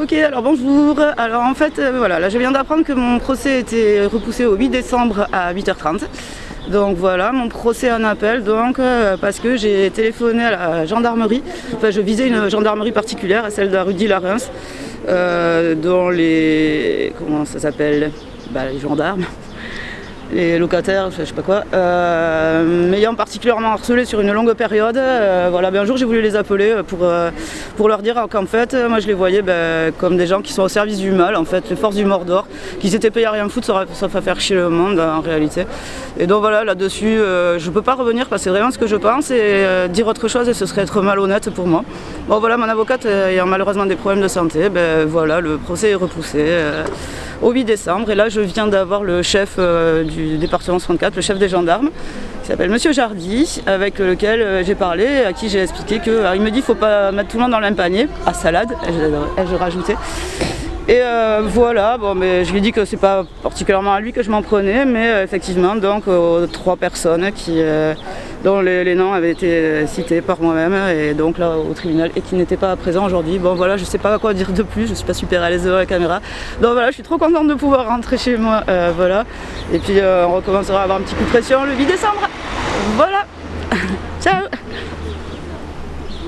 Ok, alors bonjour. Alors en fait, euh, voilà, là je viens d'apprendre que mon procès était repoussé au 8 décembre à 8h30. Donc voilà, mon procès en appel, donc euh, parce que j'ai téléphoné à la gendarmerie. Enfin, je visais une gendarmerie particulière, celle de la rue Larens, euh, dont les. comment ça s'appelle? Bah, Les gendarmes les locataires, je sais pas quoi, euh, m'ayant particulièrement harcelé sur une longue période. Euh, voilà, ben un jour j'ai voulu les appeler pour, euh, pour leur dire qu'en fait, moi je les voyais ben, comme des gens qui sont au service du mal, en fait, les forces du Mordor, qui s'étaient payés à rien foutre sauf à faire chier le monde en réalité. Et donc voilà, là-dessus, je peux pas revenir parce que c'est vraiment ce que je pense et dire autre chose et ce serait être malhonnête pour moi. Bon voilà, mon avocate ayant malheureusement des problèmes de santé, ben voilà, le procès est repoussé au 8 décembre. Et là, je viens d'avoir le chef euh, du département 64, le chef des gendarmes, qui s'appelle Monsieur Jardy, avec lequel euh, j'ai parlé, à qui j'ai expliqué que. il me dit qu'il ne faut pas mettre tout le monde dans le même panier, à salade, ai-je rajouté. Et euh, voilà, bon, mais je lui ai dit que c'est pas particulièrement à lui que je m'en prenais, mais effectivement, donc aux trois personnes qui, dont les, noms avaient été cités par moi-même et donc là au tribunal et qui n'étaient pas présents aujourd'hui. Bon voilà, je sais pas quoi dire de plus, je suis pas super à l'aise devant la caméra. Donc voilà, je suis trop contente de pouvoir rentrer chez moi, euh, voilà. Et puis euh, on recommencera à avoir un petit coup de pression le 8 décembre. Voilà,